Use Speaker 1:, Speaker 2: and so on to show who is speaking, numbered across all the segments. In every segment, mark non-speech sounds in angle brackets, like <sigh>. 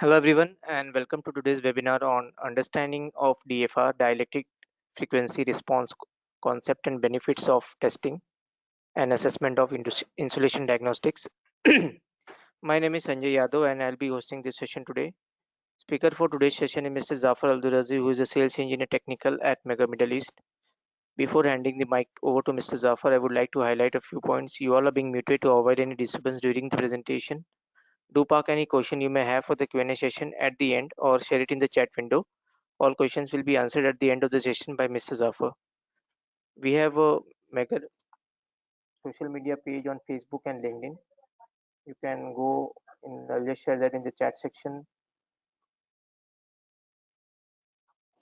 Speaker 1: Hello everyone and welcome to today's webinar on understanding of DFR dielectric frequency response concept and benefits of testing and assessment of insulation diagnostics. <clears throat> My name is Sanjay Yadav and I'll be hosting this session today. Speaker for today's session is Mr. Zafar Aldurazi who is a sales engineer technical at Megger Middle East. Before handing the mic over to Mr. Zafar, I would like to highlight a few points. You all are being muted to avoid any disturbance during the presentation do park any question you may have for the Q&A session at the end or share it in the chat window. All questions will be answered at the end of the session by Mr. Zafar. We have a Megger social media page on Facebook and LinkedIn. You can go in, I'll just share that in the chat section.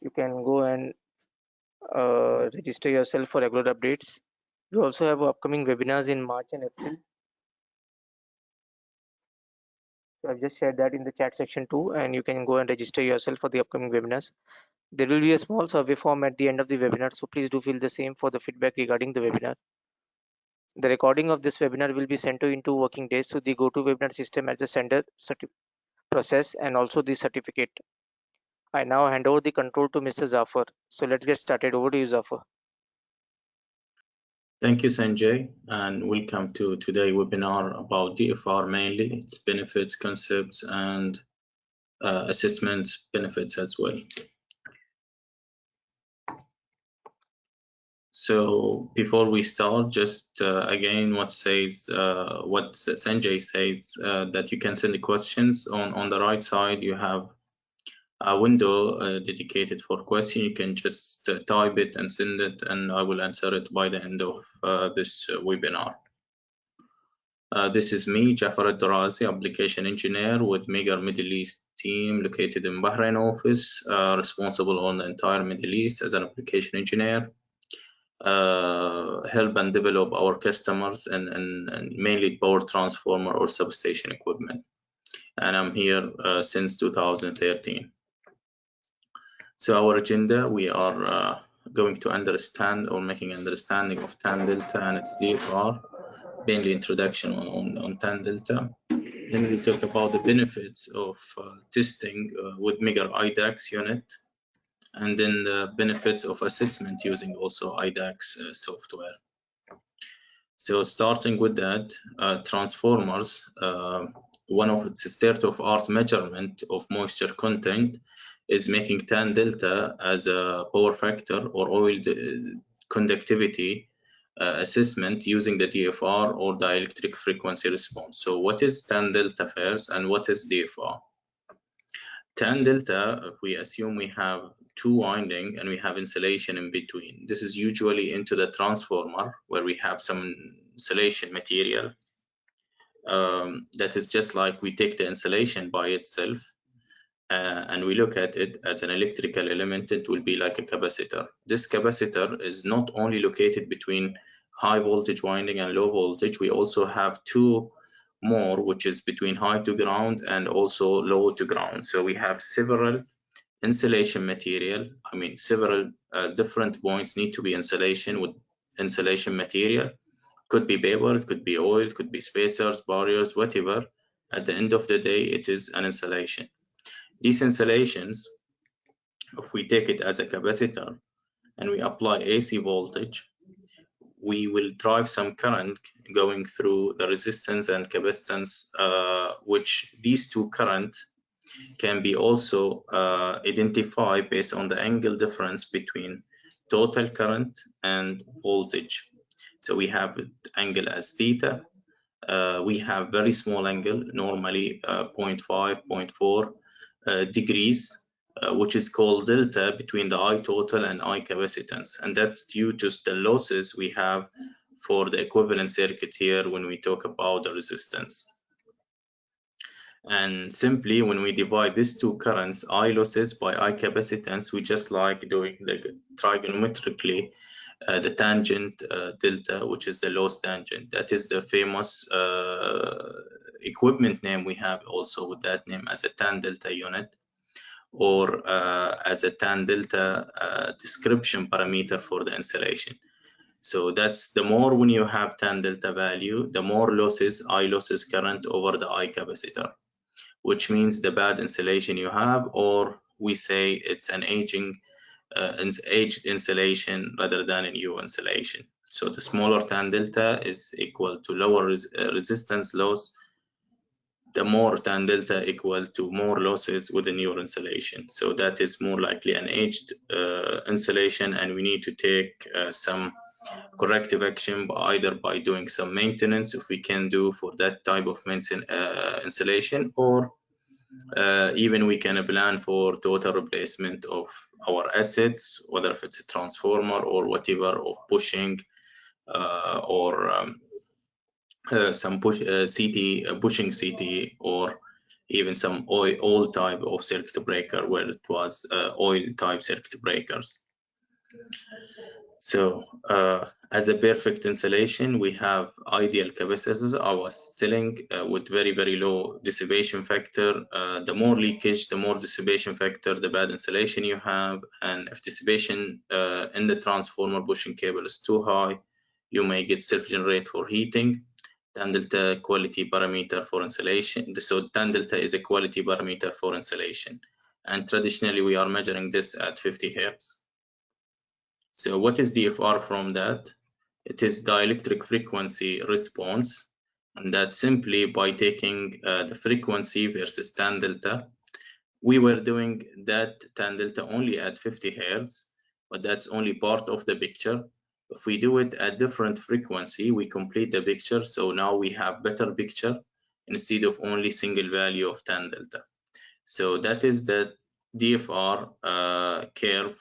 Speaker 1: You can go and uh, register yourself for regular updates. We also have upcoming webinars in March and April. So I've just shared that in the chat section too, and you can go and register yourself for the upcoming webinars. There will be a small survey form at the end of the webinar, so please do fill the same for the feedback regarding the webinar. The recording of this webinar will be sent to in two working days to the GoToWebinar system as the sender process and also the certificate. I now hand over the control to Mr. Zafar. So let's get started. Over to you, Zafar.
Speaker 2: Thank you, Sanjay, and welcome to today's webinar about DFR mainly, its benefits, concepts, and uh, assessments benefits as well. So before we start, just uh, again, what says uh, what Sanjay says uh, that you can send the questions on on the right side. You have a window uh, dedicated for question. You can just uh, type it and send it, and I will answer it by the end of uh, this webinar. Uh, this is me, Jafar Al-Durazi, application engineer with Megger Middle East team located in Bahrain office, uh, responsible on the entire Middle East as an application engineer. Uh, help and develop our customers and, and, and, mainly power transformer or substation equipment. And I'm here since 2013. So our agenda, we are uh, going to understand or making understanding of tan delta and its DFR, mainly introduction on, on, on tan delta. Then we talk about the benefits of uh, testing uh, with Megger IDAX unit, and then the benefits of assessment using also IDAX uh, software. So starting with that, uh, transformers, uh, one of the state-of-art measurement of moisture content is making tan delta as a power factor or oil conductivity uh, assessment using the DFR or dielectric frequency response. So what is tan delta first and what is DFR? Tan delta, if we assume we have two winding and we have insulation in between, this is usually into the transformer where we have some insulation material um, that is just like we take the insulation by itself uh, and we look at it as an electrical element, it will be like a capacitor. This capacitor is not only located between high voltage winding and low voltage, we also have two more, which is between high to ground and also low to ground. So we have several insulation material. I mean, several uh, different points need to be insulation with insulation material. Could be paper, it could be oil, it could be spacers, barriers, whatever. At the end of the day, it is an insulation. These insulations, if we take it as a capacitor and we apply AC voltage, we will drive some current going through the resistance and capacitance, uh, which these two currents can be also uh, identified based on the angle difference between total current and voltage. So we have angle as theta. Uh, we have very small angle, normally uh, 0.5, 0.4 uh, degrees, uh, which is called delta between the I total and I capacitance. And that's due to the losses we have for the equivalent circuit here when we talk about the resistance. And simply when we divide these two currents, I losses by I capacitance, we just like doing the trigonometrically uh, the tangent uh, delta, which is the loss tangent. That is the famous uh, equipment name we have also with that name as a tan delta unit or uh, as a tan delta description parameter for the insulation. So that's the more when you have tan delta value, the more losses, I losses current over the I capacitor, which means the bad insulation you have, or we say it's an aging, uh, aged insulation rather than a new insulation. So the smaller tan delta is equal to lower res uh, resistance loss the more tan delta equal to more losses with the newer insulation. So that is more likely an aged uh, insulation and we need to take uh, some corrective action either by doing some maintenance if we can do for that type of uh, insulation or uh, even we can plan for total replacement of our assets, whether if it's a transformer or whatever of bushing uh, or um, uh, some push uh, CT uh, bushing CT or even some oil, oil type of circuit breaker where it was uh, oil type circuit breakers. So uh, as a perfect insulation, we have ideal capacitors. I was uh, with very, very low dissipation factor. the more leakage, the more dissipation factor, the bad insulation you have. And if dissipation in the transformer bushing cable is too high, you may get self-generate for heating tan delta quality parameter for insulation. So tan delta is a quality parameter for insulation. And traditionally, we are measuring this at 50 hertz. So what is DFR from that? It is dielectric frequency response. And that's simply by taking uh, the frequency versus tan delta. We were doing that tan delta only at 50 hertz, but that's only part of the picture if we do it at different frequency, we complete the picture. So now we have better picture instead of only single value of tan delta. So that is the DFR uh, curve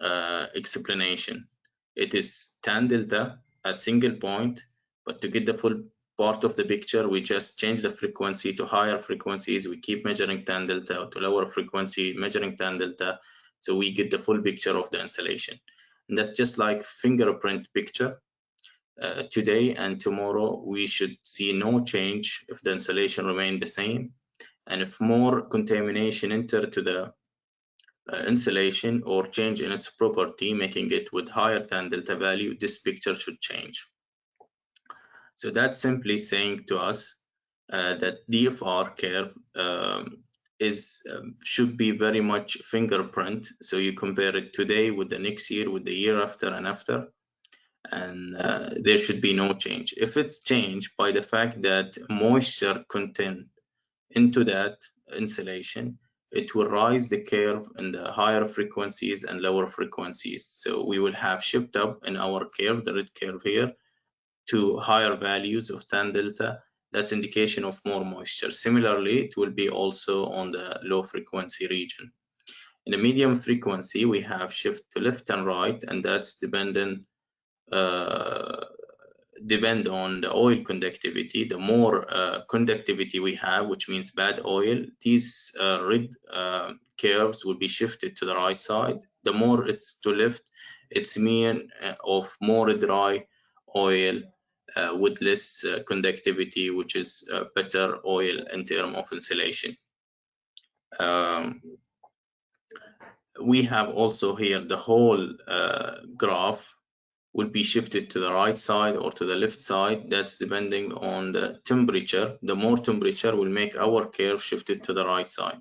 Speaker 2: uh, explanation. It is tan delta at single point, but to get the full part of the picture, we just change the frequency to higher frequencies. We keep measuring tan delta to lower frequency, measuring tan delta. So we get the full picture of the installation. And that's just like fingerprint picture. Uh, today and tomorrow, we should see no change if the insulation remain the same. And if more contamination enter to the insulation or change in its property, making it with higher tan delta value, this picture should change. So that's simply saying to us uh, that DFR curve um, is um, should be very much fingerprint so you compare it today with the next year with the year after and after and uh, there should be no change if it's changed by the fact that moisture content into that insulation it will rise the curve in the higher frequencies and lower frequencies so we will have shift up in our curve the red curve here to higher values of tan delta that's indication of more moisture. Similarly, it will be also on the low frequency region. In the medium frequency, we have shift to left and right, and that's dependent uh, depend on the oil conductivity. The more uh, conductivity we have, which means bad oil, these uh, red uh, curves will be shifted to the right side. The more it's to left, it's mean uh, of more dry oil uh, with less uh, conductivity, which is better oil in terms of insulation. Um, we have also here the whole graph will be shifted to the right side or to the left side. That's depending on the temperature. The more temperature will make our curve shifted to the right side.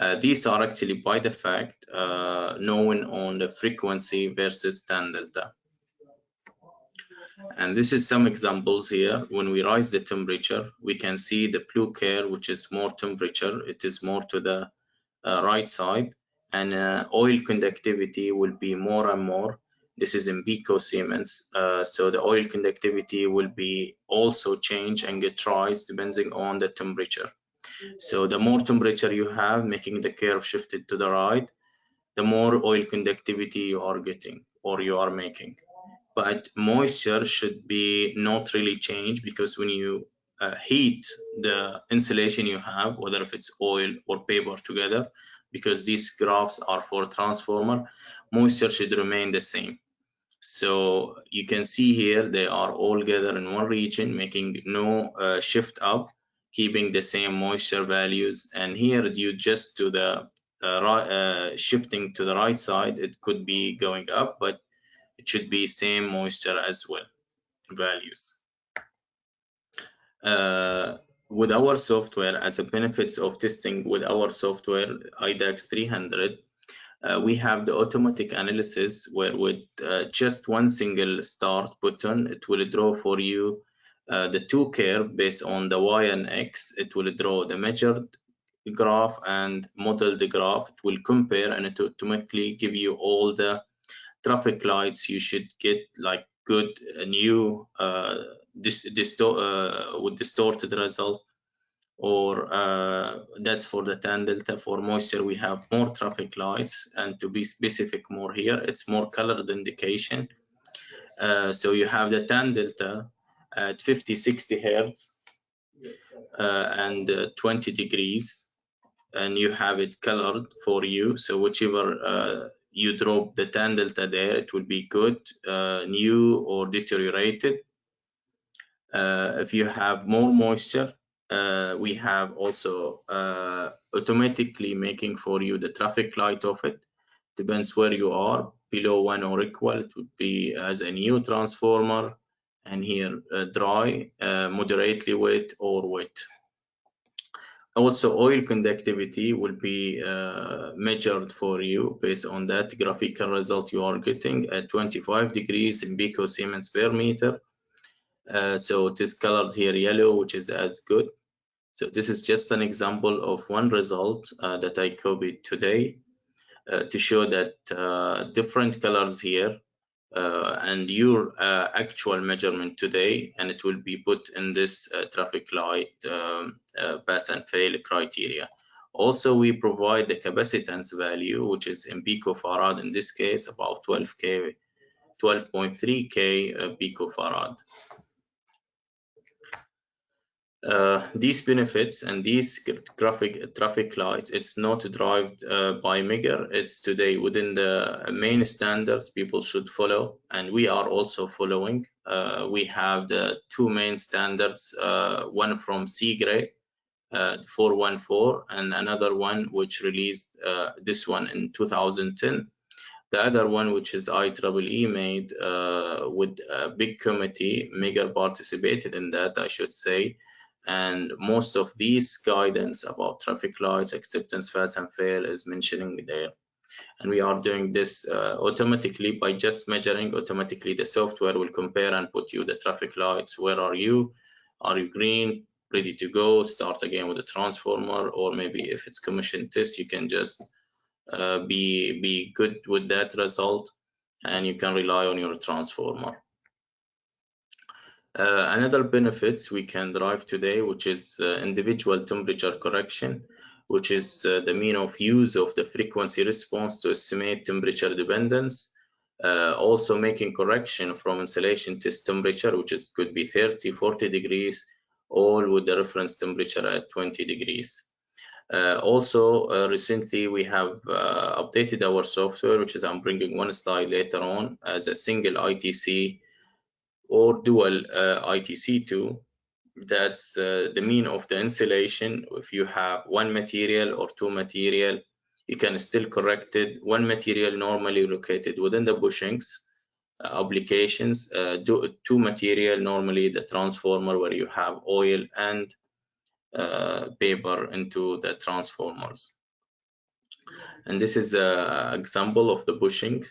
Speaker 2: Uh, these are actually by the fact uh, known on the frequency versus tan delta. And this is some examples here. When we rise the temperature, we can see the blue curve, which is more temperature. It is more to the uh, right side. And uh, oil conductivity will be more and more. This is in picosiemens. Uh, so the oil conductivity will be also change and get rise depending on the temperature. So the more temperature you have, making the curve shifted to the right, the more oil conductivity you are getting or you are making but moisture should be not really changed because when you uh, heat the insulation you have, whether if it's oil or paper together, because these graphs are for transformer, moisture should remain the same. So you can see here they are all gathered in one region, making no uh, shift up, keeping the same moisture values. And here due just to the uh, uh, shifting to the right side, it could be going up, but it should be same moisture as well values uh, with our software as a benefits of testing with our software IDAX 300 uh, we have the automatic analysis where with uh, just one single start button it will draw for you uh, the two curve based on the y and x. It will draw the measured graph and model the graph. It will compare and it automatically give you all the traffic lights you should get like good uh, new uh, this uh, with distorted result or uh, that's for the tan delta. For moisture we have more traffic lights and to be specific more here it's more colored indication. Uh, so you have the tan delta at 50 60 hertz uh, and uh, 20 degrees and you have it colored for you. So whichever uh, you drop the tan delta there it will be good uh, new or deteriorated. If you have more moisture uh, we have also uh, automatically making for you the traffic light of it. Depends where you are. Below one or equal it would be as a new transformer. And here uh, dry uh, moderately wet or wet. Also oil conductivity will be uh, measured for you based on that graphical result you are getting at 25 degrees in picosiemens per meter uh, so it is colored here yellow, which is as good. So this is just an example of one result uh, that I copied today uh, to show that uh, different colors here uh, and your actual measurement today, and it will be put in this traffic light um, pass and fail criteria. Also, we provide the capacitance value, which is in picofarad in this case, about 12k, 12.3k picofarad. Uh, these benefits and these graphic traffic lights, it's not derived uh, by Megger. It's today within the main standards people should follow, and we are also following. Uh, we have the two main standards, uh, one from CIGRE, uh, 414, and another one which released uh, this one in 2010. The other one, which is IEEE made with a big committee, Megger participated in that, I should say, and most of these guidance about traffic lights acceptance pass and fail is mentioning there. And we are doing this uh, automatically by just measuring automatically the software will compare and put you the traffic lights. Where are you? Are you green? Ready to go? Start again with the transformer. Or maybe if it's commission test you can just uh, be be good with that result and you can rely on your transformer uh, another benefits we can derive today, which is uh, individual temperature correction, which is uh, the mean of use of the frequency response to estimate temperature dependence. Uh, also making correction from insulation test temperature, which is could be 30, 40 degrees, all with the reference temperature at 20 degrees. Uh, also, uh, recently we have updated our software, which is I'm bringing one slide later on as a single ITC or dual uh, ITC2 that's uh, the mean of the insulation. If you have one material or two material you can still correct it. One material normally located within the bushings uh, applications uh, do, two material normally the transformer where you have oil and uh, paper into the transformers. And this is an example of the bushing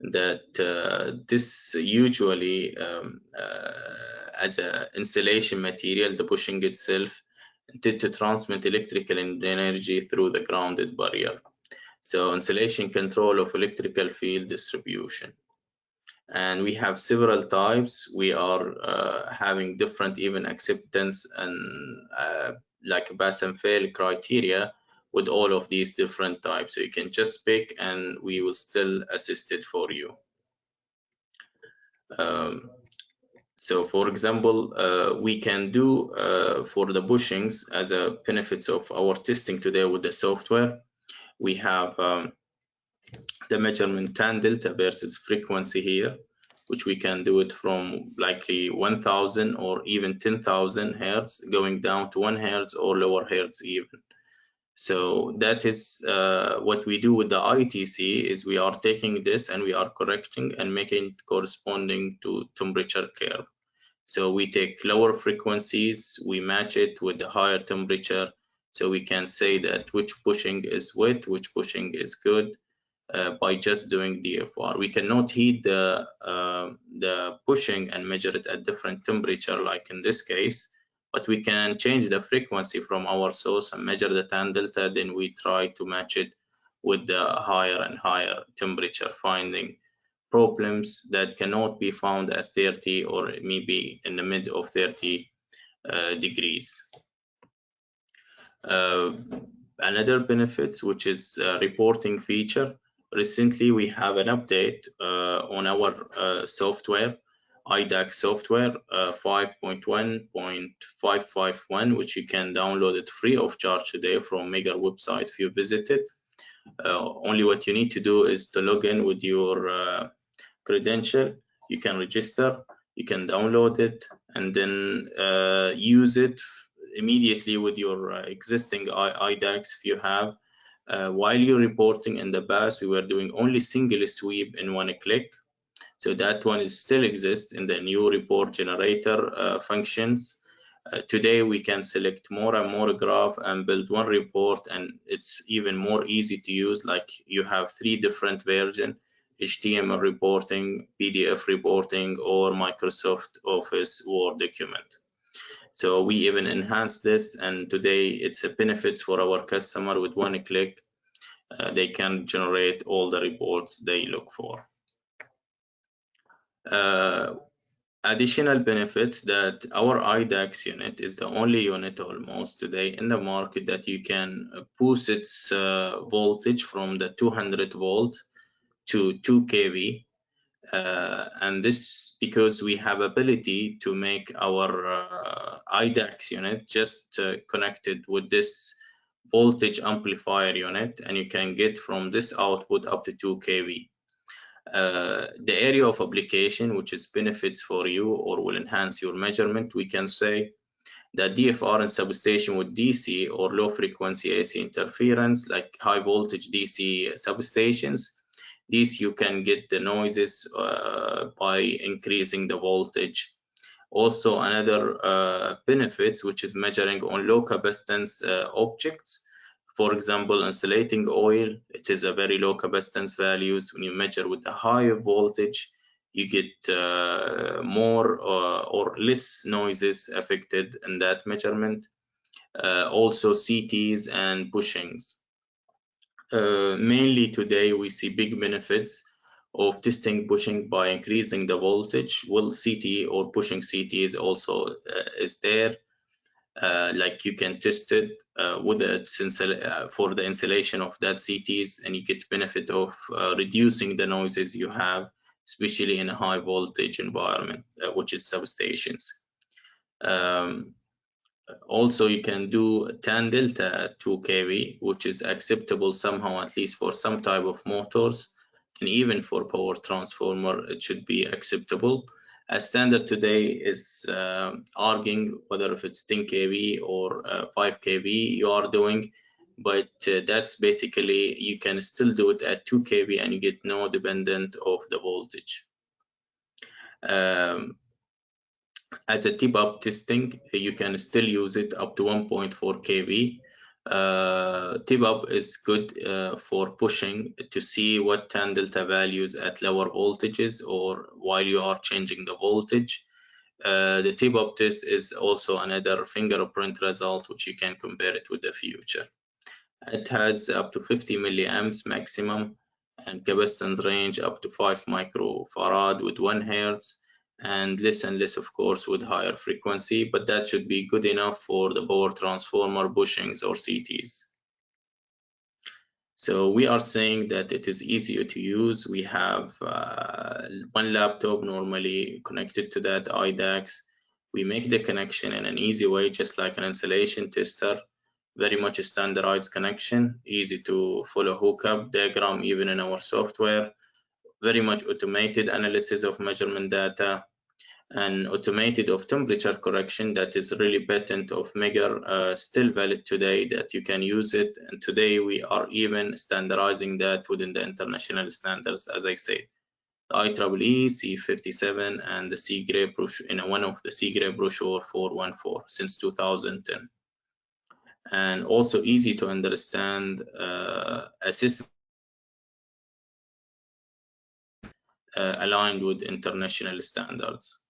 Speaker 2: that uh, this usually um, uh, as an insulation material, the bushing itself intended to transmit electrical energy through the grounded barrier. So insulation control of electrical field distribution. And we have several types. We are uh, having different even acceptance and uh, like pass and fail criteria with all of these different types. So you can just pick and we will still assist it for you. Um, so for example, uh, we can do uh, for the bushings as a benefits of our testing today with the software, we have um, the measurement tan delta versus frequency here, which we can do it from likely 1000 or even 10,000 hertz going down to one hertz or lower hertz even. So that is uh, what we do with the ITC is we are taking this and we are correcting and making corresponding to temperature curve. So we take lower frequencies, we match it with the higher temperature. So we can say that which bushing is wet, which bushing is good uh, by just doing DFR. We cannot heat the, uh, the bushing and measure it at different temperature like in this case but we can change the frequency from our source and measure the tan delta then we try to match it with the higher and higher temperature finding problems that cannot be found at 30 or maybe in the mid of 30 uh, degrees. Uh, another benefits which is reporting feature. Recently we have an update uh, on our uh, software IDAX software uh, 5.1.551, which you can download it free of charge today from Megger website if you visit it. Uh, only what you need to do is to log in with your uh, credential. You can register, you can download it, and then uh, use it immediately with your uh, existing IDAX if you have. Uh, while you're reporting in the past, we were doing only single sweep in one click so that one is still exists in the new report generator uh, functions. Uh, today we can select more and more graph and build one report and it's even more easy to use like you have three different version HTML reporting, PDF reporting or Microsoft Office Word document. So we even enhance this and today it's a benefits for our customer with one click uh, they can generate all the reports they look for. Uh, additional benefits that our IDAX unit is the only unit almost today in the market that you can boost its uh, voltage from the 200 volt to 2 kV. Uh, and this because we have ability to make our uh, IDAX unit just uh, connected with this voltage amplifier unit and you can get from this output up to 2 kV uh, the area of application which is benefits for you or will enhance your measurement we can say that DFR and substation with DC or low frequency AC interference like high voltage DC substations these you can get the noises uh, by increasing the voltage. Also another uh, benefits which is measuring on low capacitance uh, objects for example, insulating oil, it is a very low capacitance values. When you measure with a higher voltage, you get uh, more uh, or less noises affected in that measurement. Uh, also CTs and bushings. Uh, mainly today we see big benefits of testing bushing by increasing the voltage. Well, CT or bushing CT is also uh, is there uh, like you can test it uh, with it uh, for the installation of that CTs and you get benefit of uh, reducing the noises you have especially in a high voltage environment which is substations. Um, also you can do tan delta 2 kV which is acceptable somehow at least for some type of motors and even for power transformer it should be acceptable a standard today is uh, arguing whether if it's 10 kV or uh, 5 kV you are doing, but uh, that's basically you can still do it at 2 kV and you get no dependent of the voltage. Um, as a tip up testing, you can still use it up to 1.4 kV uh, tip up is good uh, for bushing to see what tan delta values at lower voltages or while you are changing the voltage. Uh, the tip up test is also another fingerprint result which you can compare it with the future. It has up to 50 milliamps maximum and capacitance range up to 5 microfarad with 1 hertz and less and less of course with higher frequency but that should be good enough for the power transformer bushings or CTs so we are saying that it is easier to use. We have uh, one laptop normally connected to that IDAX we make the connection in an easy way just like an insulation tester. Very much a standardized connection easy to follow hookup diagram even in our software. Very much automated analysis of measurement data and automated of temperature correction that is really patent of Megger uh, still valid today that you can use it. And today we are even standardizing that within the international standards as I said. The IEEE C57 and the CIGRE brochure in one of the CIGRE brochure 414 since 2010 and also easy to understand uh, assessment uh, aligned with international standards.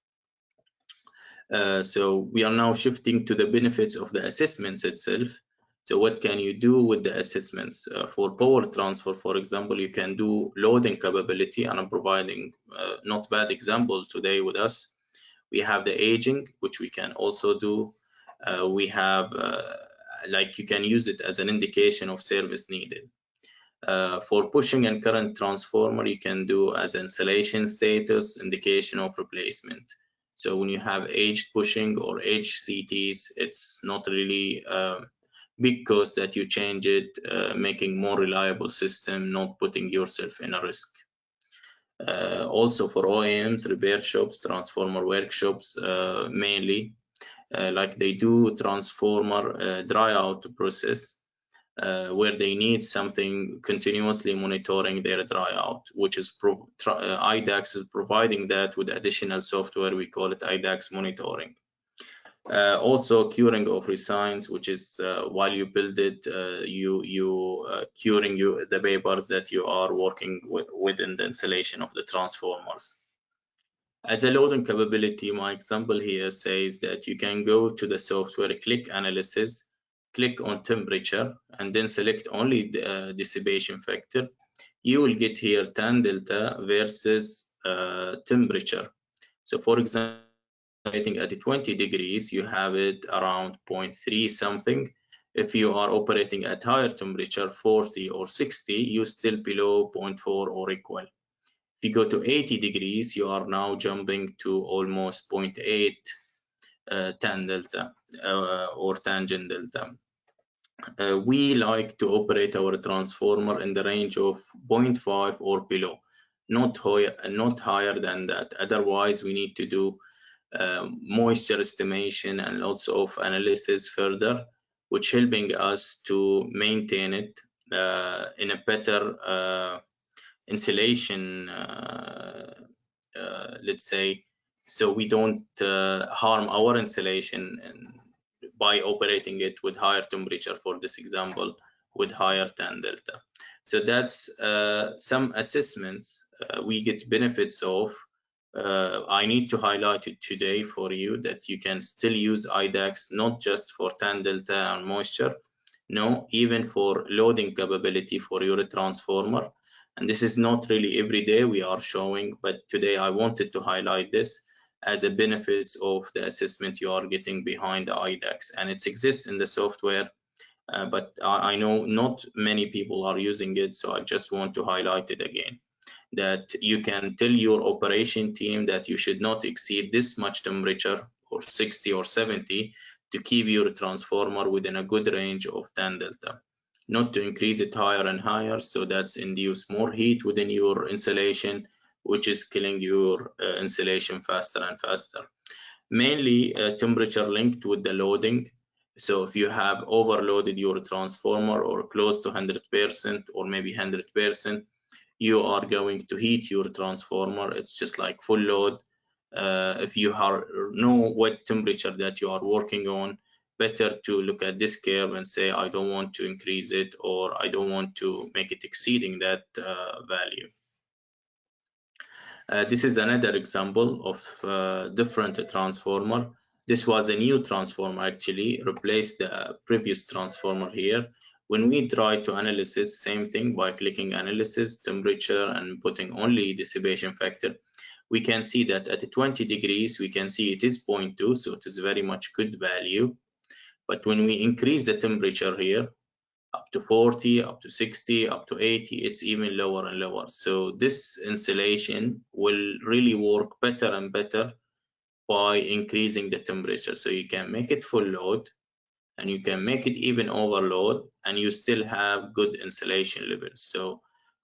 Speaker 2: Uh, so we are now shifting to the benefits of the assessments itself. So what can you do with the assessments? Uh, for power transfer, for example, you can do loading capability, and I'm providing uh, not bad example today with us. We have the aging, which we can also do. Uh, we have, uh, like you can use it as an indication of service needed. Uh, for bushing and current transformer, you can do as installation status, indication of replacement. So when you have aged bushing or aged CTs, it's not really uh, big cost that you change it, uh, making more reliable system, not putting yourself in a risk. Uh, also for OEMs, repair shops, transformer workshops, uh, mainly, uh, like they do transformer uh, dry out process, uh, where they need something continuously monitoring their dry out, which is uh, IDAX is providing that with additional software. We call it IDAX monitoring. Uh, also curing of resigns, which is uh, while you build it, uh, you you curing you the papers that you are working with within the installation of the transformers. As a loading capability, my example here says that you can go to the software, click analysis, click on temperature and then select only the uh, dissipation factor, you will get here tan delta versus uh, temperature. So for example, at 20 degrees, you have it around 0.3 something. If you are operating at higher temperature, 40 or 60, you still below 0.4 or equal. If you go to 80 degrees, you are now jumping to almost 0.8 uh, tan delta uh, or tangent delta. Uh, we like to operate our transformer in the range of 0.5 or below, not higher, not higher than that. Otherwise, we need to do uh, moisture estimation and lots of analysis further, which helping us to maintain it uh, in a better uh, insulation, uh, let's say, so we don't harm our insulation by operating it with higher temperature for this example with higher tan delta. So that's uh, some assessments uh, we get benefits of. Uh, I need to highlight it today for you that you can still use IDAX not just for tan delta and moisture no even for loading capability for your transformer. And this is not really every day we are showing but today I wanted to highlight this as a benefits of the assessment you are getting behind the IDAX and it exists in the software uh, but I, I, know not many people are using it so I just want to highlight it again that you can tell your operation team that you should not exceed this much temperature or 60 or 70 to keep your transformer within a good range of tan delta. Not to increase it higher and higher so that's induce more heat within your insulation which is killing your uh, insulation faster and faster. Mainly uh, temperature linked with the loading. So if you have overloaded your transformer or close to 100% or maybe 100%, you are going to heat your transformer. It's just like full load. Uh, if you are, know what temperature that you are working on, better to look at this curve and say, I don't want to increase it or I don't want to make it exceeding that uh, value. Uh, this is another example of uh, different transformer. This was a new transformer actually, replaced the previous transformer here. When we try to analysis, same thing by clicking analysis, temperature, and putting only dissipation factor, we can see that at 20 degrees, we can see it is 0.2, so it is very much good value. But when we increase the temperature here, up to 40, up to 60, up to 80, it's even lower and lower. So this insulation will really work better and better by increasing the temperature. So you can make it full load and you can make it even overload and you still have good insulation levels. So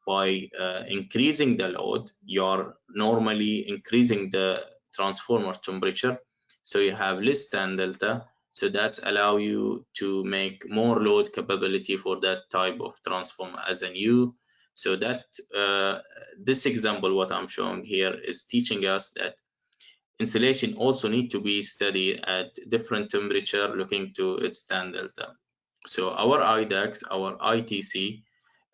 Speaker 2: by uh, increasing the load, you're normally increasing the transformer temperature. So you have less tan delta. So that allow you to make more load capability for that type of transform as a new. So that uh, this example, what I'm showing here is teaching us that insulation also need to be studied at different temperature looking to its delta. So our IDAX, our ITC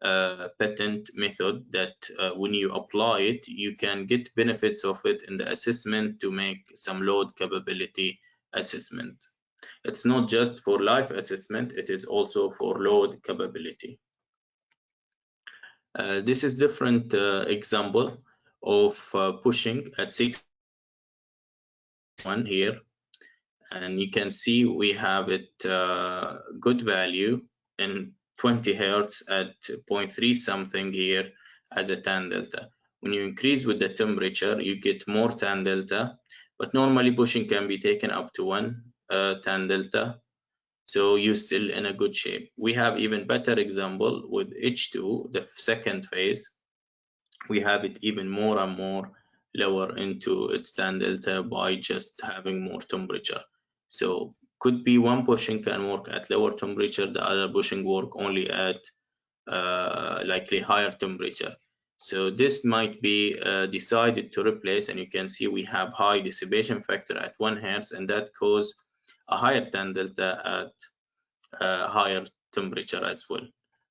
Speaker 2: uh, patent method that uh, when you apply it, you can get benefits of it in the assessment to make some load capability assessment. It's not just for life assessment, it is also for load capability. Uh, this is different uh, example of uh, bushing at six one here and you can see we have it uh, good value in 20 hertz at 0.3 something here as a tan delta when you increase with the temperature you get more tan delta but normally bushing can be taken up to one tan delta so you're still in a good shape we have even better example with h2 the second phase we have it even more and more lower into its tan delta by just having more temperature. So could be one bushing can work at lower temperature, the other bushing work only at uh, likely higher temperature. So this might be uh, decided to replace, and you can see we have high dissipation factor at one hertz, and that cause a higher tan delta at uh, higher temperature as well.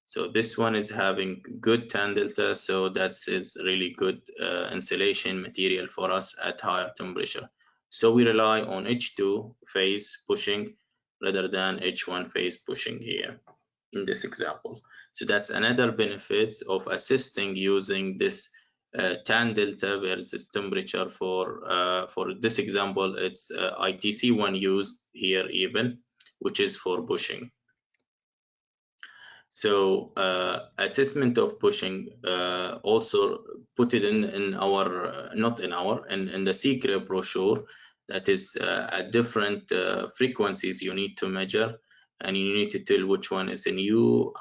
Speaker 2: So this one is having good tan delta, so that is really good uh, insulation material for us at higher temperature. So we rely on H2 phase bushing rather than H1 phase bushing here in this example. So that's another benefit of assisting using this uh, tan delta versus temperature for uh, for this example it's uh, ITC one used here even which is for bushing so uh, assessment of bushing uh, also put it in in our uh, not in our in, in the CIGRE brochure that is at different frequencies you need to measure and you need to tell which one is in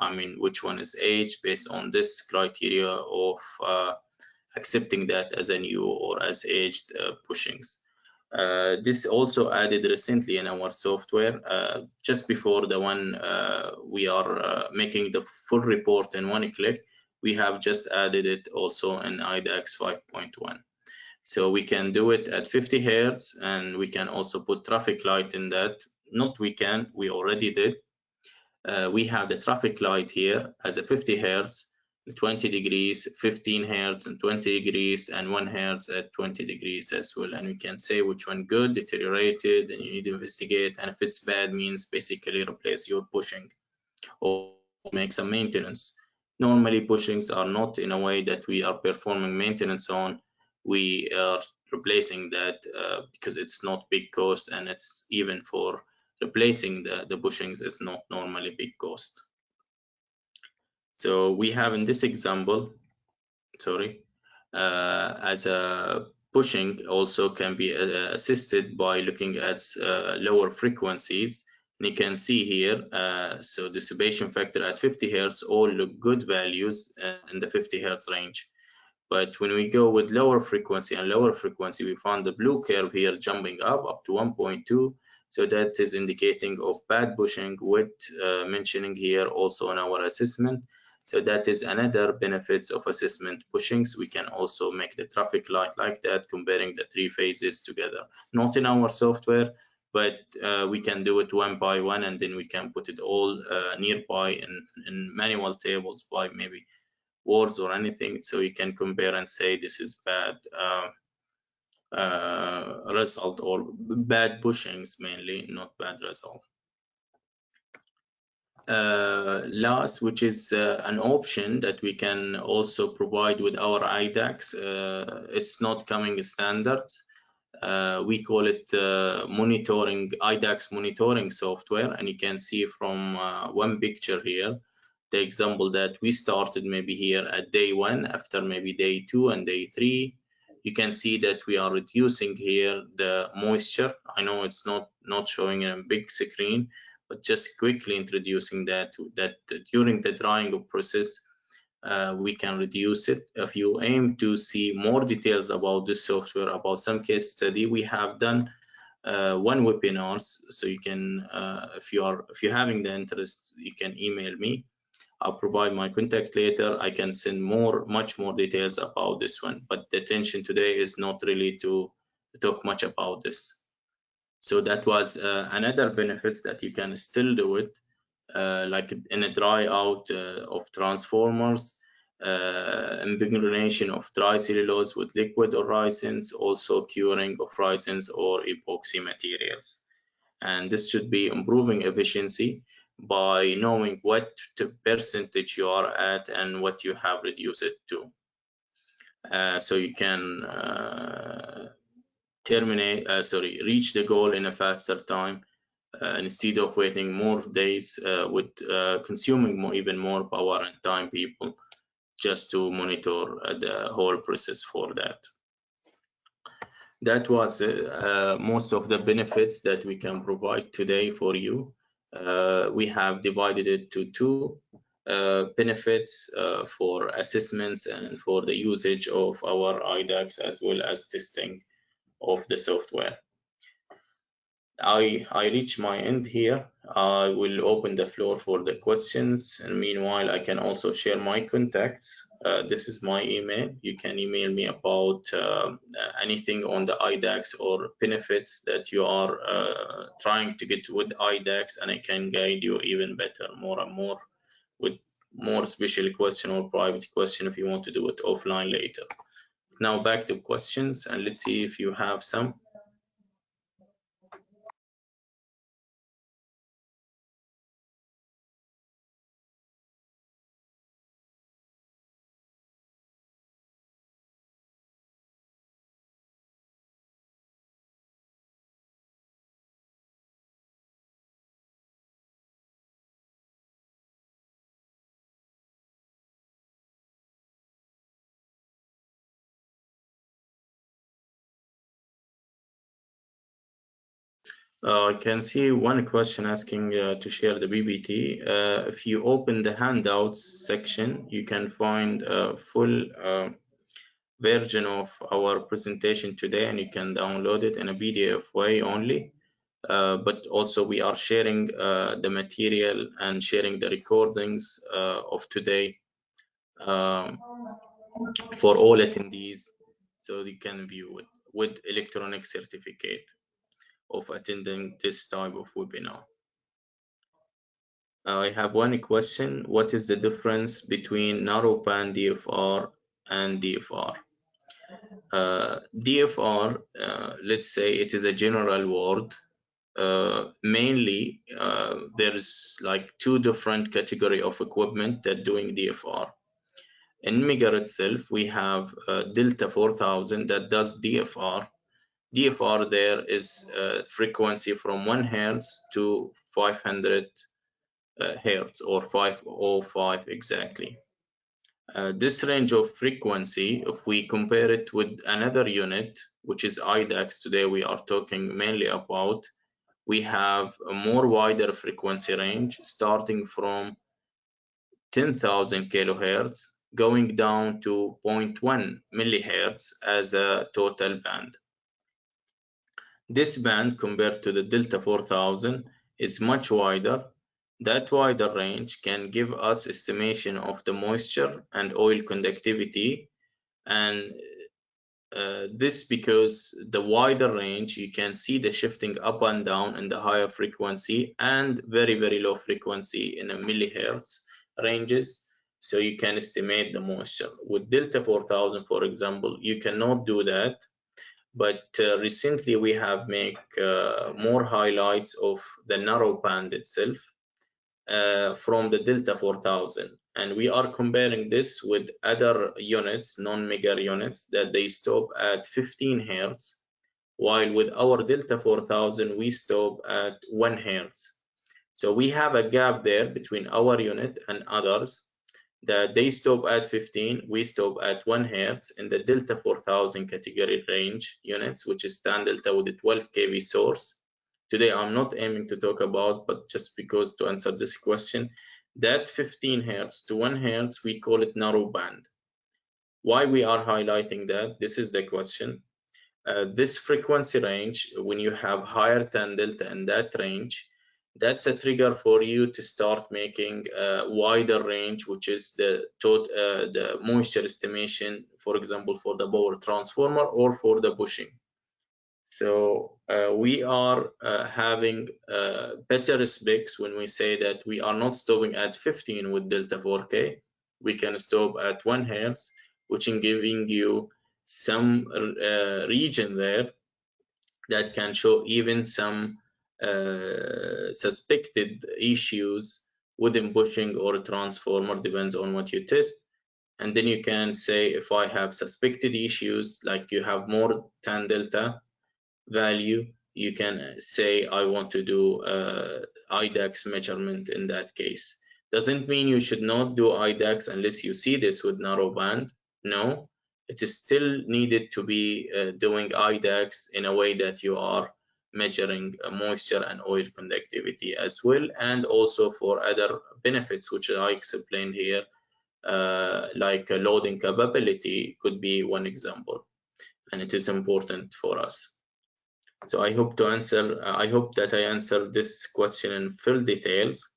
Speaker 2: I mean which one is H based on this criteria of accepting that as a new or as aged bushings. Uh, this also added recently in our software uh, just before the one uh, we are uh, making the full report in one click we have just added it also in IDAX 5.1 so we can do it at 50 hertz and we can also put traffic light in that. Not we can we already did. Uh, we have the traffic light here as a 50 hertz 20 degrees 15 hertz and 20 degrees and 1 hertz at 20 degrees as well. And we can say which one good deteriorated and you need to investigate. And if it's bad means basically replace your bushing or make some maintenance. Normally bushings are not in a way that we are performing maintenance on. We are replacing that uh, because it's not big cost and it's even for replacing the the bushings is not normally big cost so we have in this example, sorry, uh, as a bushing also can be uh, assisted by looking at uh, lower frequencies. And you can see here, uh, so dissipation factor at 50 hertz all look good values uh, in the 50 hertz range. But when we go with lower frequency and lower frequency, we found the blue curve here jumping up up to 1.2 so that is indicating of bad bushing with uh, mentioning here also in our assessment so that is another benefits of assessment bushings. We can also make the traffic light like that, comparing the three phases together. Not in our software, but uh, we can do it one by one, and then we can put it all uh, nearby in, in manual tables by maybe words or anything. So you can compare and say this is bad uh, uh result or bad bushings mainly, not bad result uh, LAS, which is uh, an option that we can also provide with our IDAX. Uh, it's not coming standards. Uh, we call it monitoring IDAX monitoring software, and you can see from one picture here the example that we started maybe here at day one after maybe day two and day three you can see that we are reducing here the moisture i know it's not not showing in a big screen but just quickly introducing that that during the drying of process uh, we can reduce it. If you aim to see more details about this software, about some case study, we have done uh, one webinars. So you can, uh, if you are, if you're having the interest, you can email me. I'll provide my contact later. I can send more, much more details about this one. But the intention today is not really to talk much about this. So that was uh, another benefits that you can still do it uh, like in a dry out uh, of transformers, impregnation of dry cellulose with liquid or resins, also curing of resins or epoxy materials. And this should be improving efficiency by knowing what the percentage you are at and what you have reduced it to. Uh, so you can terminate, uh, sorry, reach the goal in a faster time uh, instead of waiting more days uh, with uh, consuming more, even more power and time people just to monitor the whole process for that. That was most of the benefits that we can provide today for you. we have divided it to two uh, benefits uh, for assessments and for the usage of our IDAX as well as testing of the software. I, I reach my end here. I will open the floor for the questions. And meanwhile, I can also share my contacts. Uh, this is my email. You can email me about uh, anything on the IDAX or benefits that you are uh, trying to get with IDAX, and I can guide you even better, more and more, with more special question or private question if you want to do it offline later. Now back to questions, and let's see if you have some. I can see one question asking uh, to share the PPT. Uh, if you open the handouts section, you can find a full uh, version of our presentation today and you can download it in a PDF way only. Uh, but also we are sharing uh, the material and sharing the recordings of today um, for all attendees so you can view it with electronic certificate of attending this type of webinar. I have one question. What is the difference between narrowband DFR and DFR? Uh, DFR, uh, let's say it is a general word. Uh, mainly, uh, there's like two different category of equipment that doing DFR. In Megger itself, we have uh, Delta 4000 that does DFR, DFR there is uh, frequency from 1 hertz to 500 uh, hertz or 505 exactly. Uh, this range of frequency, if we compare it with another unit, which is IDAX, today we are talking mainly about, we have a more wider frequency range starting from 10,000 kilohertz going down to 0.1 millihertz as a total band. This band compared to the Delta 4000 is much wider. That wider range can give us estimation of the moisture and oil conductivity and uh, this because the wider range you can see the shifting up and down in the higher frequency and very very low frequency in a millihertz ranges. So you can estimate the moisture. With delta 4000 for example you cannot do that but uh, recently we have made uh, more highlights of the narrow band itself uh, from the Delta 4000 and we are comparing this with other units non-Megger units that they stop at 15 hertz while with our Delta 4000 we stop at 1 hertz. So we have a gap there between our unit and others that they stop at 15, we stop at 1 hertz in the Delta 4000 category range units, which is tan delta with a 12 kV source. Today, I'm not aiming to talk about, but just because to answer this question, that 15 hertz to 1 hertz, we call it narrow band. Why we are highlighting that? This is the question. Uh, this frequency range, when you have higher tan delta in that range, that's a trigger for you to start making a wider range, which is the tot uh, the moisture estimation, for example, for the power transformer or for the bushing. So uh, we are uh, having uh, better specs when we say that we are not stopping at 15 with delta 4K. We can stop at 1 hertz, which is giving you some uh, region there that can show even some uh, suspected issues within bushing or transformer, depends on what you test. And then you can say if I have suspected issues, like you have more tan delta, value, you can say I want to do uh, IDAX measurement in that case. Doesn't mean you should not do IDAX unless you see this with narrow band. No, it is still needed to be uh, doing IDAX in a way that you are measuring uh, moisture and oil conductivity as well, and also for other benefits which I explained here, uh, like loading capability could be one example, and it is important for us. So I hope to answer, uh, I hope that I answered this question in full details.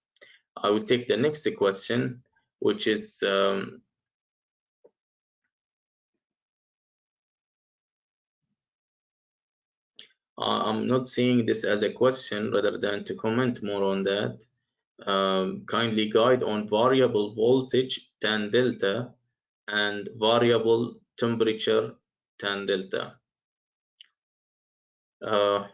Speaker 2: I will take the next question, which is um, I'm not seeing this as a question rather than to comment more on that. Um, kindly guide on variable voltage tan delta and variable temperature tan delta. Uh,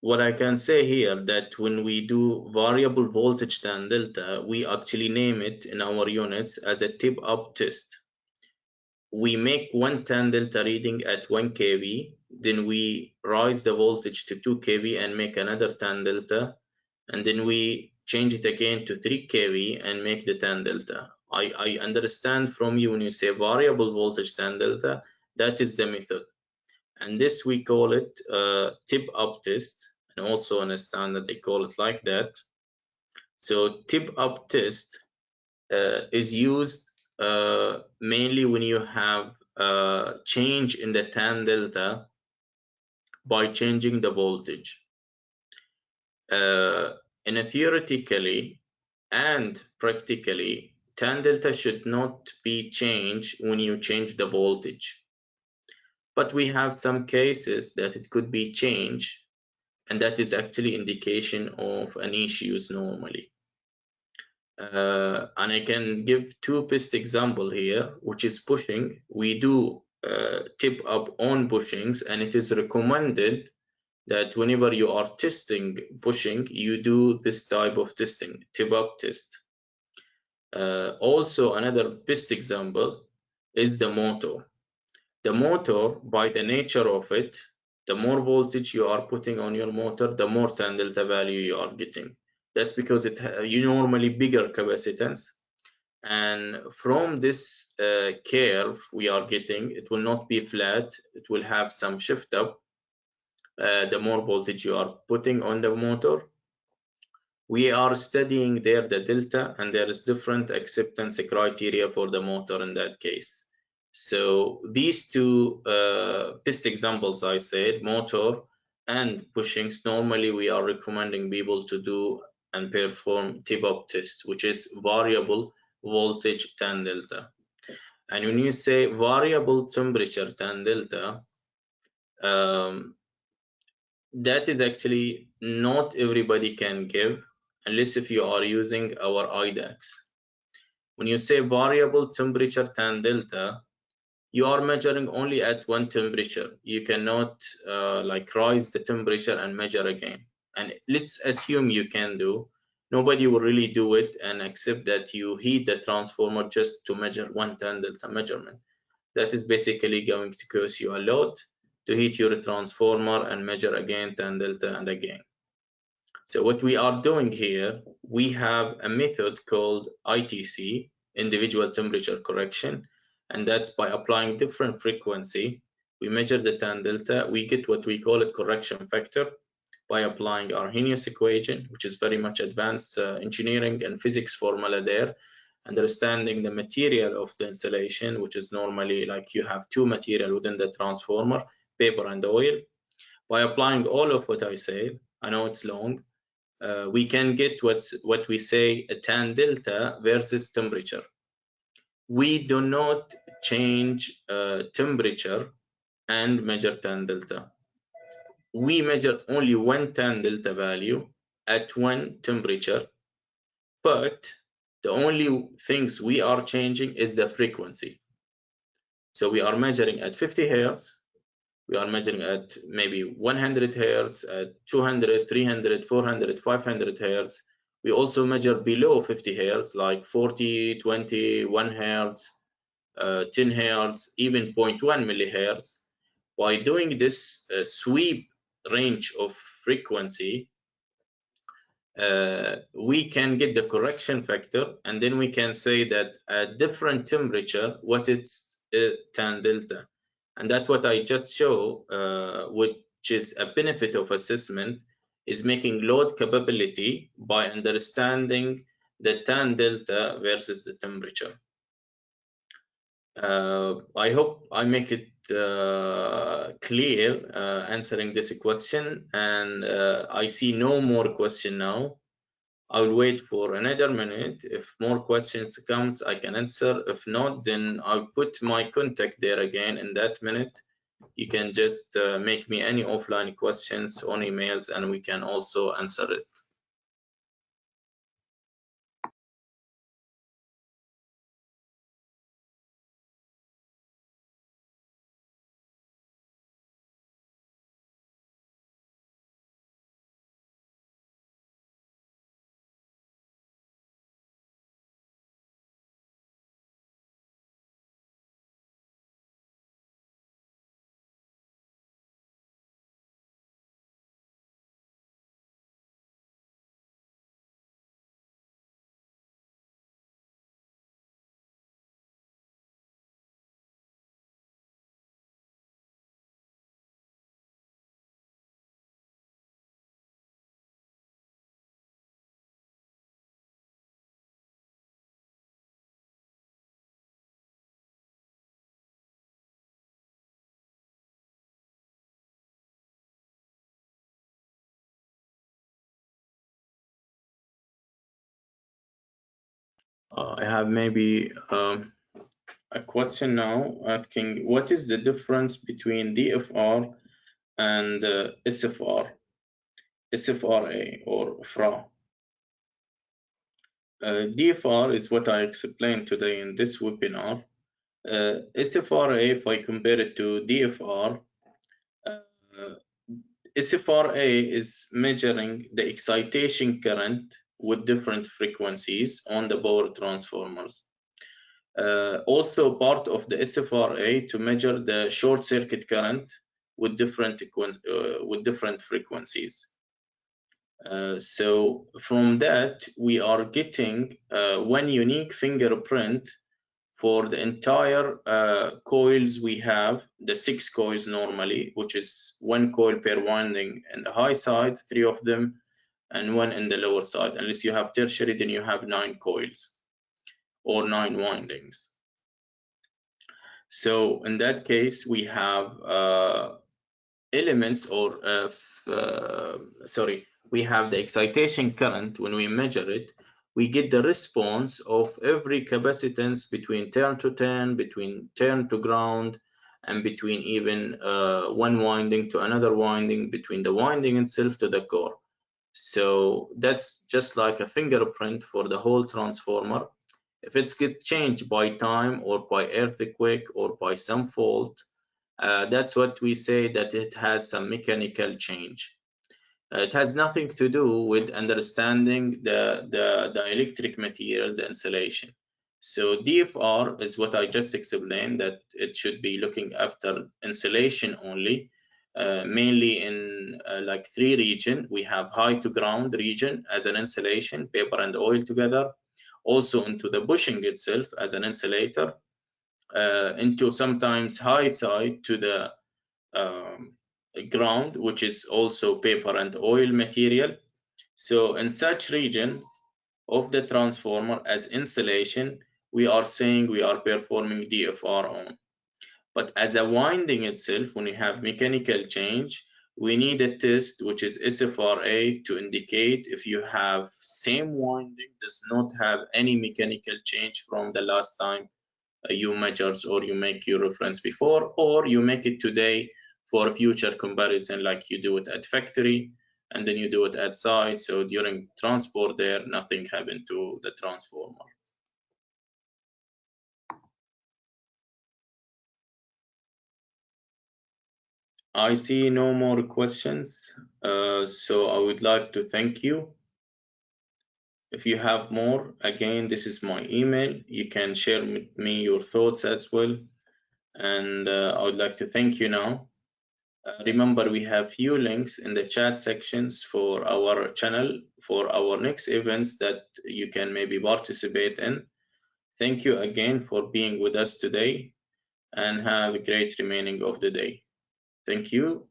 Speaker 2: what I can say here that when we do variable voltage tan delta, we actually name it in our units as a tip up test. We make one tan delta reading at 1 kV, then we rise the voltage to 2 kV and make another tan delta, and then we change it again to 3 kV and make the tan delta. I, I understand from you when you say variable voltage tan delta, that is the method and this we call it uh, tip up test and also a standard they call it like that so tip up test uh, is used uh, mainly when you have a change in the tan delta by changing the voltage. Uh, in a theoretically and practically tan delta should not be changed when you change the voltage. But we have some cases that it could be changed and that is actually indication of an issues normally uh, and I can give two best example here which is bushing. We do uh, tip up on bushings and it is recommended that whenever you are testing bushing you do this type of testing tip up test. Uh, also another best example is the motor. The motor by the nature of it the more voltage you are putting on your motor the more delta value you are getting that's because it you normally bigger capacitance. And from this uh, curve we are getting it will not be flat. It will have some shift up. Uh, the more voltage you are putting on the motor. We are studying there the delta and there is different acceptance criteria for the motor in that case. So these two uh, best examples I said, motor and bushings, normally we are recommending people to do and perform tip-up test, which is variable voltage tan delta. And when you say variable temperature tan delta, um, that is actually not everybody can give unless if you are using our IDAX. When you say variable temperature tan delta, you are measuring only at one temperature you cannot uh, like rise the temperature and measure again and let's assume you can do. Nobody will really do it and accept that you heat the transformer just to measure one tan delta measurement. That is basically going to cost you a lot to heat your transformer and measure again tan delta and again. So what we are doing here we have a method called ITC individual temperature correction. And that's by applying different frequency. We measure the tan delta. We get what we call a correction factor by applying Arrhenius equation, which is very much advanced uh, engineering and physics formula there, understanding the material of the insulation, which is normally like you have two material within the transformer, paper and oil. By applying all of what I said, I know it's long, uh, we can get what's what we say a tan delta versus temperature. We do not change uh, temperature and measure tan delta. We measure only one tan delta value at one temperature, but the only things we are changing is the frequency. So we are measuring at 50 hertz. We are measuring at maybe 100 hertz, at 200, 300, 400, 500 hertz. We also measure below 50 hertz, like 40, 20, 1 hertz, uh, 10 hertz, even 0.1 millihertz. By doing this uh, sweep range of frequency, uh, we can get the correction factor and then we can say that at different temperature what it's uh, tan delta. And that's what i just show uh, which is a benefit of assessment is making load capability by understanding the tan delta versus the temperature. Uh, i hope i make it clear uh, answering this question and uh, I see no more question now. I'll wait for another minute. If more questions comes, I can answer. If not, then I'll put my contact there again in that minute. You can just uh, make me any offline questions on emails and we can also answer it. Uh, I have maybe um, a question now asking what is the difference between DFR and uh, SFR, SFRA or FRA. Uh, DFR is what I explained today in this webinar. Uh, SFRA, if I compare it to DFR, uh, SFRA is measuring the excitation current with different frequencies on the power transformers. Uh, also part of the SFRA to measure the short circuit current with different uh, with different frequencies. Uh, so from that, we are getting uh, one unique fingerprint for the entire uh, coils we have, the six coils normally, which is one coil per winding in the high side, three of them and one in the lower side. Unless you have tertiary, then you have nine coils or nine windings. So in that case, we have uh, elements or uh, uh, sorry, we have the excitation current when we measure it. We get the response of every capacitance between turn to turn, between turn to ground, and between even uh, one winding to another winding, between the winding itself to the core. So that's just like a fingerprint for the whole transformer. If it's get changed by time or by earthquake or by some fault, uh, that's what we say that it has some mechanical change. Uh, it has nothing to do with understanding the, the, the electric material, the insulation. So DFR is what I just explained that it should be looking after insulation only uh, mainly in uh, like three region. We have high to ground region as an insulation, paper and oil together. Also into the bushing itself as an insulator. Uh, into sometimes high side to the um, ground, which is also paper and oil material. So in such regions of the transformer as insulation, we are saying we are performing DFR on. But as a winding itself, when you have mechanical change, we need a test which is SFRA to indicate if you have same winding does not have any mechanical change from the last time uh, you measured or you make your reference before or you make it today for future comparison like you do it at factory and then you do it at site. So during transport there nothing happened to the transformer I see no more questions, uh, so I would like to thank you. If you have more, again, this is my email. You can share with me your thoughts as well. And uh, I would like to thank you now. Uh, remember, we have few links in the chat sections for our channel for our next events that you can maybe participate in. Thank you again for being with us today and have a great remaining of the day. Thank you.